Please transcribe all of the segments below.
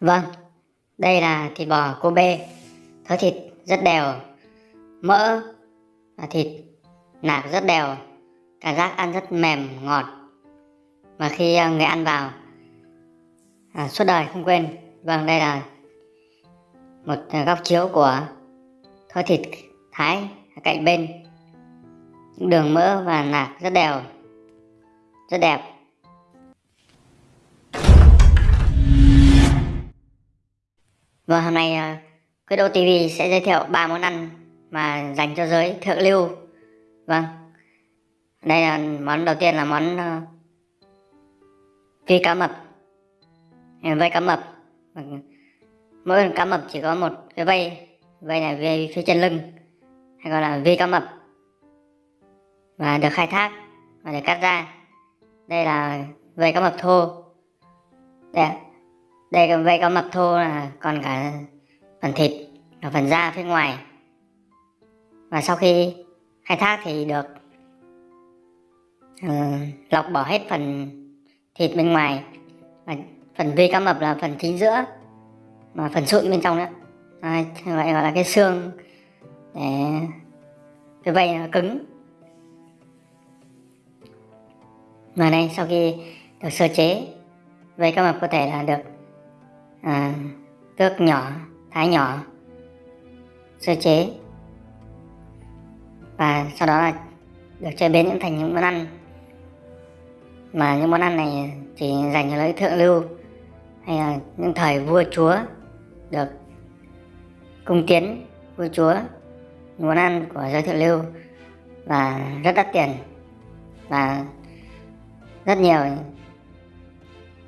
Vâng, đây là thịt bò Kobe, thớ thịt rất đều, mỡ và thịt nạc rất đều, cảm giác ăn rất mềm, ngọt. mà khi ờ, người ăn vào, à, suốt đời không quên. Vâng, đây là một ờ, góc chiếu của thớ thịt thái cạnh bên. Đường mỡ và nạc rất đều, rất đẹp. Vâng, hôm nay uh, Quyết Đô TV sẽ giới thiệu ba món ăn mà dành cho giới thượng lưu. Vâng, đây là món đầu tiên là món ờ, uh, phi cá mập, vây cá mập. Mỗi cá mập chỉ có một cái vây, vây này vây phía chân lưng, hay gọi là vi cá mập và được khai thác và được cắt ra. Đây là vây cá mập thô. Đây đây cái vây cá mập thô là còn cả phần thịt và phần da phía ngoài. Và sau khi khai thác thì được uh, lọc bỏ hết phần thịt bên ngoài. Và phần vi cá mập là phần chính giữa mà phần sụn bên trong nữa. À, gọi là cái xương để cái vây nó cứng. Và đây sau khi được sơ chế vây cá mập có thể là được à, tước nhỏ thái nhỏ. Sơ chế. Và sau đó là được chế biến những thành những món ăn. Mà những món ăn này chỉ dành cho lấy thượng lưu hay là những thời vua chúa được cung tiến vua chúa. Món ăn của giới thượng lưu và rất đắt tiền và rất nhiều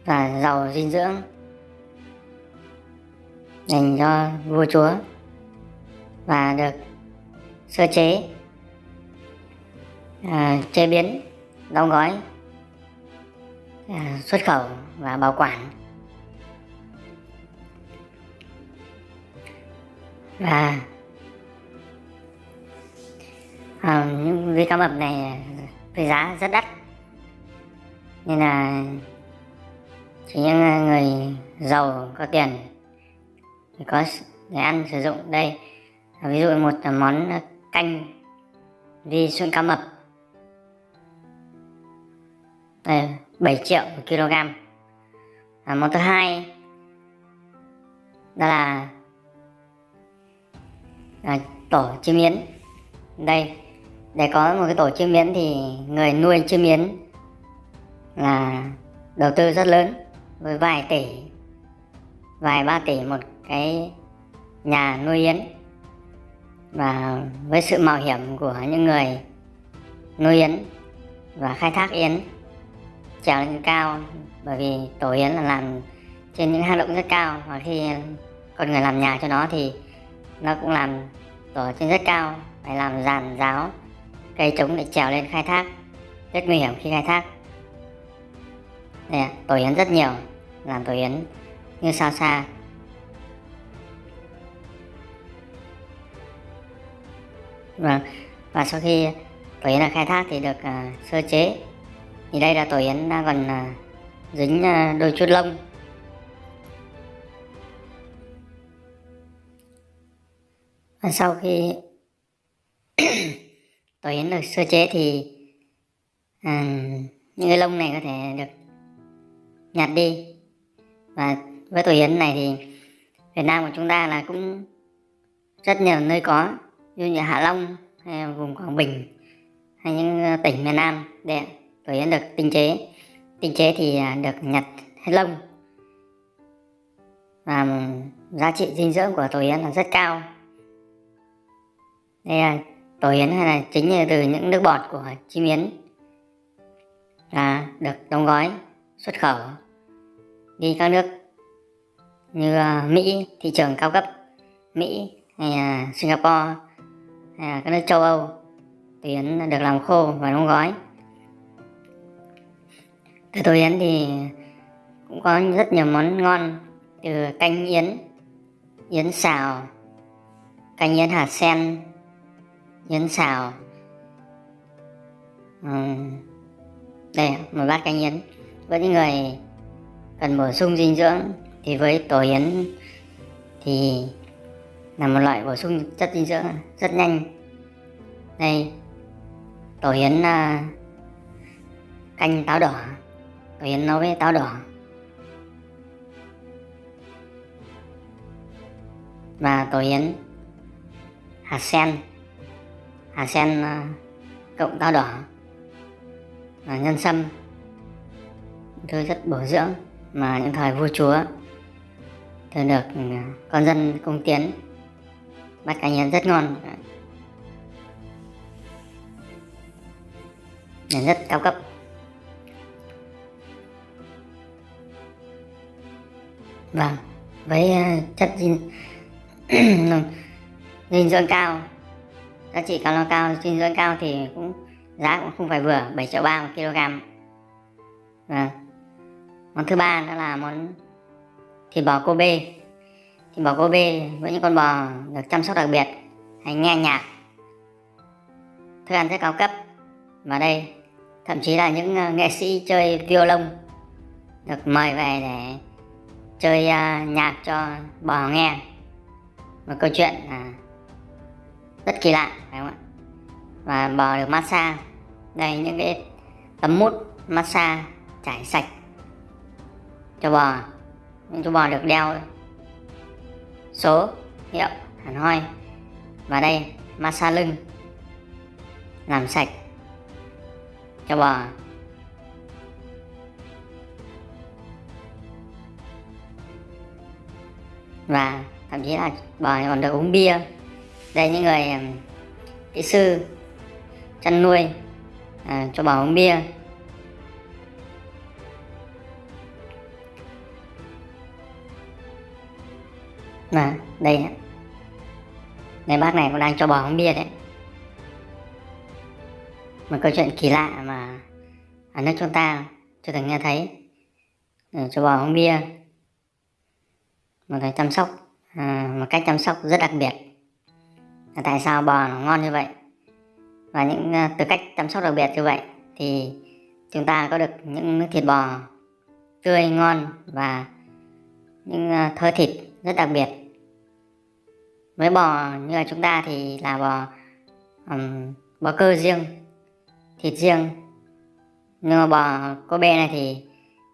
và giàu dinh dưỡng dành cho vua chúa và được sơ chế à, chế biến đóng gói à, xuất khẩu và bảo quản. Và à, những vi cá mập này với giá rất đắt. Nên là chỉ những người giàu có tiền thì có để ăn sử dụng đây. Ví dụ một món ờ, canh vi sụn cá mập. Đây 7 triệu một kg. À, món thứ hai đó là, à, tổ chim yến. Đây để có một cái tổ chim yến thì người nuôi chim yến là đầu tư rất lớn với vài tỷ vài ba tỷ một cái nhà nuôi yến. Và với sự mạo hiểm của những người nuôi yến và khai thác yến trèo lên cao bởi vì tổ yến là làm trên những hang động rất cao và khi con người làm nhà cho nó thì nó cũng làm tổ trên rất cao phải làm giàn giáo cây trống để trèo lên khai thác rất nguy hiểm khi khai thác. Đây, tổ yến rất nhiều làm tổ yến như sao xa Vâng. Và sau khi tổ yến là khai thác thì được uh, sơ chế. Thì đây là tổ yến đang còn uh, dính uh, đôi chút lông. Và sau khi tổ yến được sơ chế thì uh, những cái lông này có thể được nhặt đi. Và với tổ yến này thì Việt Nam của chúng ta là cũng rất nhiều nơi có như như Hạ Long hay vùng Quảng Bình hay những ờ, tỉnh miền Nam để tổ yến được tinh chế. Tinh chế thì à, được nhặt hết lông. Và giá trị dinh dưỡng của tổ yến là rất cao. Đây là tổ yến hay là chính là từ những nước bọt của chim yến là được đóng gói, xuất khẩu, đi các nước như ờ, Mỹ, thị trường cao cấp Mỹ hay à, Singapore à, các nước châu Âu. Thì yến được làm khô và đóng gói. Từ tôi yến thì cũng có rất nhiều món ngon từ canh yến yến xào canh yến hạt sen yến xào. Uhm, đây một bát canh yến. Với những người cần bổ sung dinh dưỡng thì với tổ yến thì là một loại bổ sung chất dinh dưỡng rất nhanh. Đây tổ yến uh, à, canh táo đỏ. Tổ yến nấu với táo đỏ. Và tổ yến hạt sen. Hạt sen uh, cộng táo đỏ. Và nhân sâm. Thứ rất bổ dưỡng mà những thời vua chúa thường được à, con dân cung tiến bát cá nhân rất ngon. Rất cao cấp. Vâng với ờ, chất dinh dinh dưỡng cao, giá trị calo cao, dinh dưỡng cao thì cũng, giá cũng không phải vừa 7 triệu ba một kg. Vâng. Món thứ ba đó là món thịt bò Kobe thì bò Kobe với những con bò được chăm sóc đặc biệt hay nghe nhạc thức ăn rất cao cấp. Và đây thậm chí là những ờ, nghệ sĩ chơi violon được mời về để chơi uh, nhạc cho bò nghe. Một câu chuyện uh, rất kỳ lạ phải không ạ? Và bò được massage. Đây những cái tấm mút massage trải sạch cho bò. Những chú bò được đeo số hiệu hẳn hoi và đây massage lưng. Làm sạch. Cho bò. Và thậm chí là bò còn được uống bia. Đây những người kỹ sư chăn nuôi à, cho bò uống bia. Mà đây này bác này cũng đang cho bò uống bia đấy. Một câu chuyện kỳ lạ mà Ở nước chúng ta chưa từng nghe thấy. Để cho bò uống bia. Một cái chăm sóc à, Một cách chăm sóc rất đặc biệt. Tại sao bò nó ngon như vậy? Và những à, từ cách chăm sóc đặc biệt như vậy Thì chúng ta có được những thịt bò tươi ngon và những à, thịt rất đặc biệt với bò như là chúng ta thì là bò um, bò cơ riêng thịt riêng. Nhưng mà bò Kobe này thì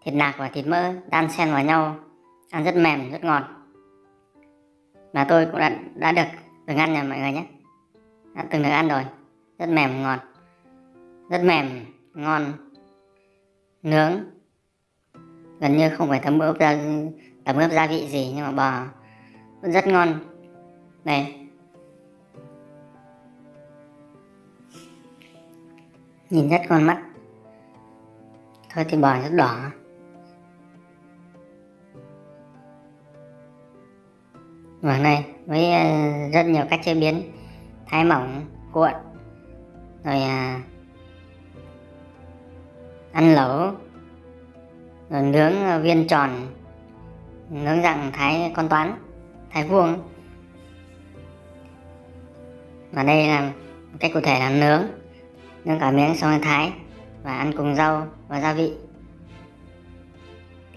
thịt nạc và thịt mỡ đan xen vào nhau ăn rất mềm rất ngọt. Và tôi cũng đã, đã được từng ăn nha mọi người nhé. Đã từng được ăn rồi. Rất mềm ngọt. Rất mềm ngon nướng. Gần như không phải thấm ướp gia thấm ướp gia vị gì nhưng mà bò vẫn rất ngon này nhìn rất con mắt. Thôi thì bò rất đỏ. Và này với ờ, rất nhiều cách chế biến thái mỏng cuộn rồi à, ăn lẩu rồi nướng ờ, viên tròn nướng dạng thái con toán thái vuông và đây là cách cụ thể là nướng. Nướng cả miếng xong rồi thái và ăn cùng rau và gia vị.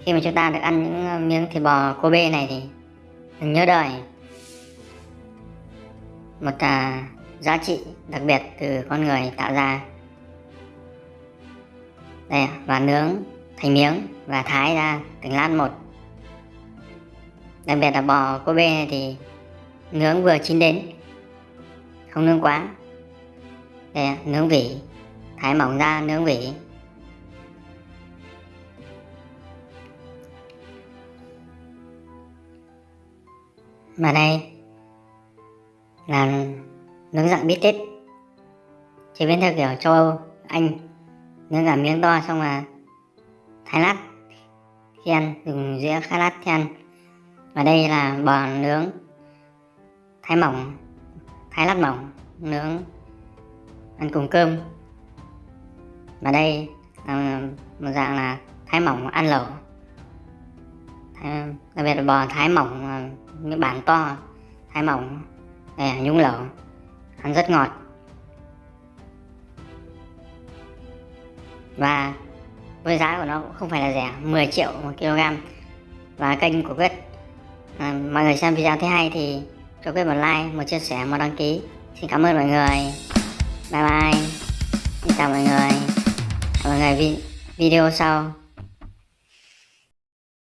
Khi mà chúng ta được ăn những ờ, miếng thịt bò Kobe này thì đừng nhớ đời. Một à, giá trị đặc biệt từ con người tạo ra. Đây và nướng thành miếng và thái ra từng lát một. Đặc biệt là bò Kobe này thì nướng vừa chín đến không nướng quá. Đây nướng vỉ thái mỏng ra nướng vỉ mà đây là nướng dạng bít tết chế biến theo kiểu châu Âu, Anh. Nướng cả miếng to xong là thái lát khi ăn, dùng dĩa khai lát khi ăn. Và đây là bò nướng, thái mỏng thái lát mỏng nướng ăn cùng cơm. Và đây là một dạng là thái mỏng ăn lẩu. Đặc biệt là bò thái mỏng à, những bản to thái mỏng để nhúng lẩu ăn rất ngọt. Và với giá của nó cũng không phải là rẻ 10 triệu một kg. Và kênh của Quyết à, mọi người xem video thấy hay thì cho quên một like, một chia sẻ, một đăng ký. Xin cảm ơn mọi người. Bye bye. Xin chào mọi người. Hẹn mọi người vi video sau.